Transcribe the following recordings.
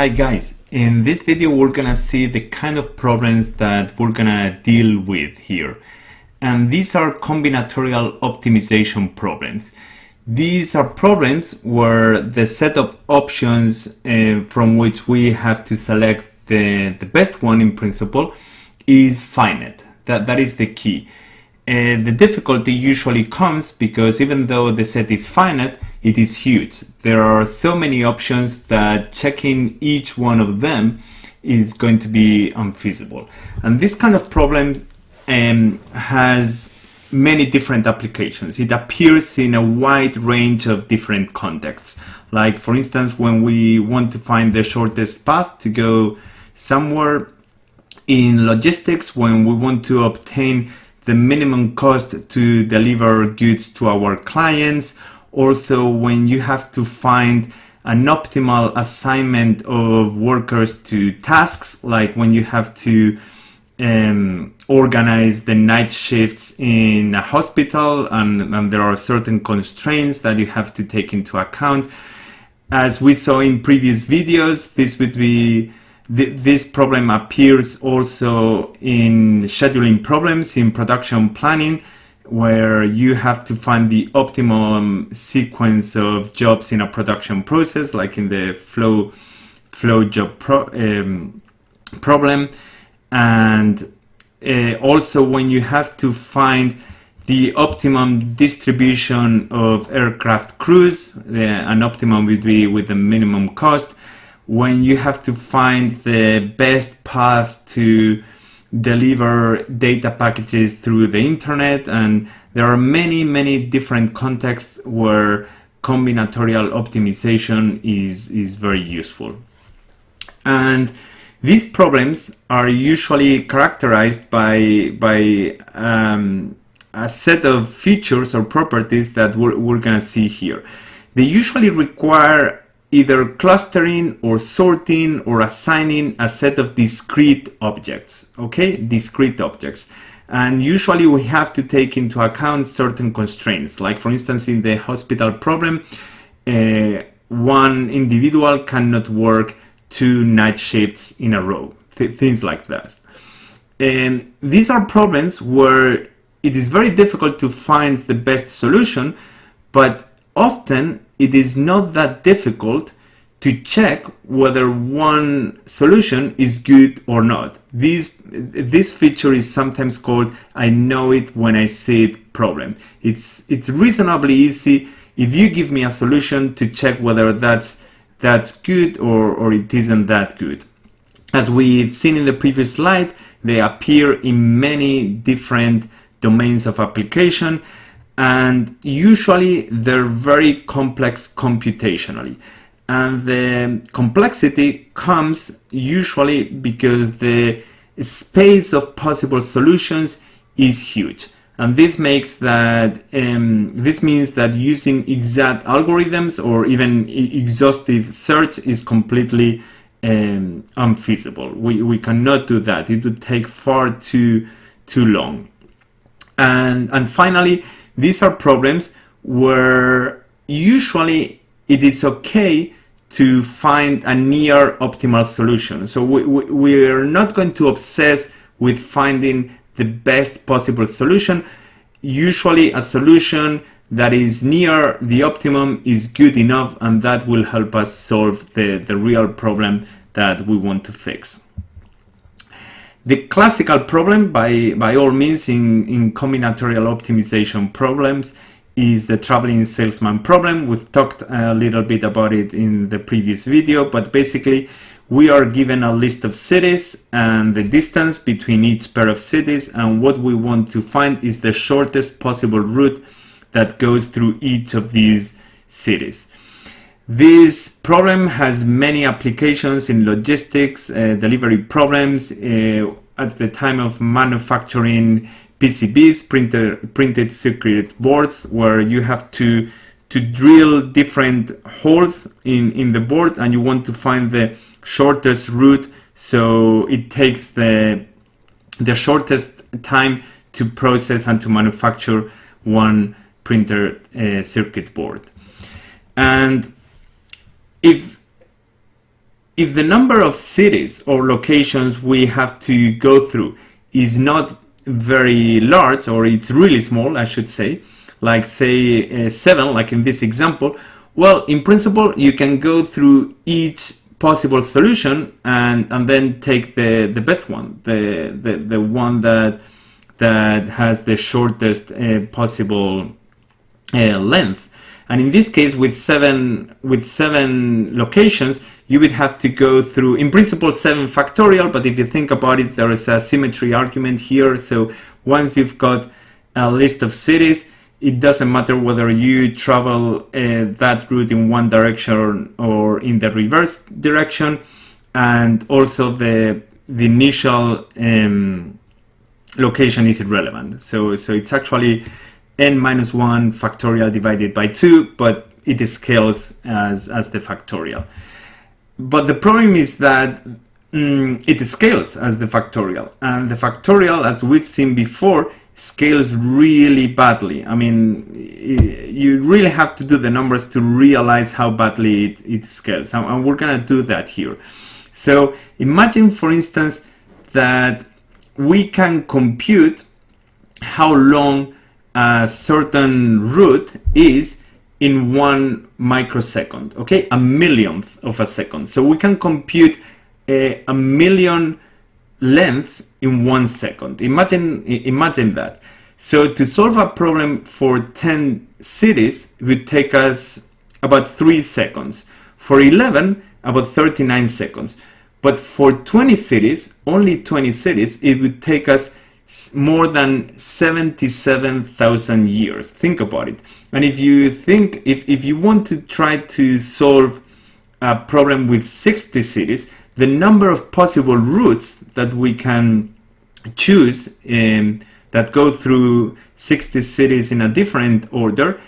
Hi guys, in this video we're gonna see the kind of problems that we're gonna deal with here. And these are combinatorial optimization problems. These are problems where the set of options uh, from which we have to select the, the best one in principle is finite. That, that is the key. Uh, the difficulty usually comes because even though the set is finite, it is huge. There are so many options that checking each one of them is going to be unfeasible. And this kind of problem um, has many different applications. It appears in a wide range of different contexts. Like for instance, when we want to find the shortest path to go somewhere in logistics, when we want to obtain the minimum cost to deliver goods to our clients. Also, when you have to find an optimal assignment of workers to tasks, like when you have to um, organize the night shifts in a hospital and, and there are certain constraints that you have to take into account. As we saw in previous videos, this would be this problem appears also in scheduling problems in production planning where you have to find the optimum sequence of jobs in a production process like in the flow flow job pro, um, problem. And uh, also when you have to find the optimum distribution of aircraft crews, an optimum would be with the minimum cost, when you have to find the best path to deliver data packages through the internet and there are many many different contexts where combinatorial optimization is is very useful. And these problems are usually characterized by by um, a set of features or properties that we're, we're gonna see here. They usually require either clustering or sorting or assigning a set of discrete objects, okay? Discrete objects. And usually we have to take into account certain constraints. Like for instance, in the hospital problem, uh, one individual cannot work two night shifts in a row, th things like that. And these are problems where it is very difficult to find the best solution, but often it is not that difficult to check whether one solution is good or not. This, this feature is sometimes called I know it when I see it problem. It's, it's reasonably easy if you give me a solution to check whether that's, that's good or, or it isn't that good. As we've seen in the previous slide, they appear in many different domains of application and usually they're very complex computationally. And the complexity comes usually because the space of possible solutions is huge. And this makes that, um, this means that using exact algorithms or even exhaustive search is completely um, unfeasible. We, we cannot do that. It would take far too, too long. And, and finally, these are problems where usually it is okay to find a near optimal solution. So we, we, we are not going to obsess with finding the best possible solution. Usually a solution that is near the optimum is good enough and that will help us solve the, the real problem that we want to fix. The classical problem, by, by all means, in, in combinatorial optimization problems is the traveling salesman problem. We've talked a little bit about it in the previous video, but basically we are given a list of cities and the distance between each pair of cities and what we want to find is the shortest possible route that goes through each of these cities. This problem has many applications in logistics, uh, delivery problems, uh, at the time of manufacturing PCBs, printer, printed circuit boards, where you have to to drill different holes in, in the board and you want to find the shortest route so it takes the the shortest time to process and to manufacture one printer uh, circuit board. And if if the number of cities or locations we have to go through is not very large or it's really small, I should say, like say uh, seven, like in this example, well, in principle, you can go through each possible solution and, and then take the, the best one, the, the, the one that, that has the shortest uh, possible uh, length. And in this case, with seven, with seven locations, you would have to go through, in principle, 7 factorial, but if you think about it, there is a symmetry argument here. So once you've got a list of cities, it doesn't matter whether you travel uh, that route in one direction or in the reverse direction. And also the, the initial um, location is irrelevant. So, so it's actually n minus 1 factorial divided by 2, but it scales as, as the factorial. But the problem is that mm, it scales as the factorial. And the factorial, as we've seen before, scales really badly. I mean, you really have to do the numbers to realize how badly it, it scales. And we're going to do that here. So imagine, for instance, that we can compute how long a certain route is in one microsecond, okay? A millionth of a second. So we can compute a, a million lengths in one second. Imagine, imagine that. So to solve a problem for 10 cities, would take us about three seconds. For 11, about 39 seconds. But for 20 cities, only 20 cities, it would take us more than 77,000 years. Think about it. And if you think, if, if you want to try to solve a problem with 60 cities, the number of possible routes that we can choose um, that go through 60 cities in a different order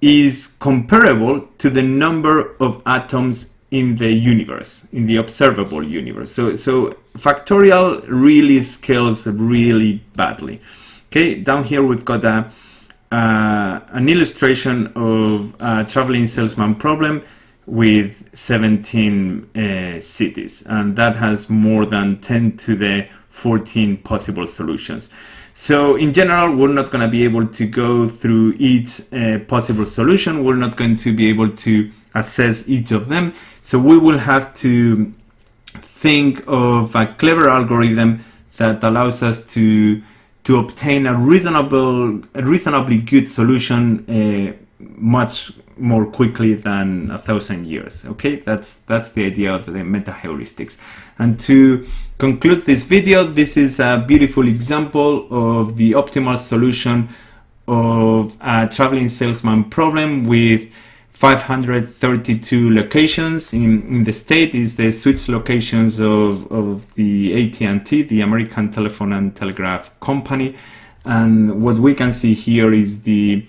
is comparable to the number of atoms in the universe, in the observable universe. So, so factorial really scales really badly. Okay, down here we've got a, uh, an illustration of a traveling salesman problem with 17 uh, cities and that has more than 10 to the 14 possible solutions. So in general, we're not going to be able to go through each uh, possible solution. We're not going to be able to assess each of them. So we will have to think of a clever algorithm that allows us to to obtain a reasonable, a reasonably good solution uh, much more quickly than a thousand years. Okay, that's that's the idea of the meta heuristics. And to conclude this video, this is a beautiful example of the optimal solution of a traveling salesman problem with 532 locations in, in the state is the switch locations of, of the AT&T, the American Telephone and Telegraph Company. And what we can see here is the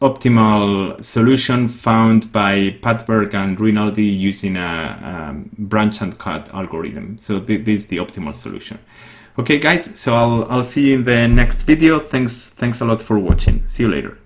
optimal solution found by Padberg and Rinaldi using a, a branch and cut algorithm. So th this is the optimal solution. Okay guys, so I'll, I'll see you in the next video. Thanks, thanks a lot for watching. See you later.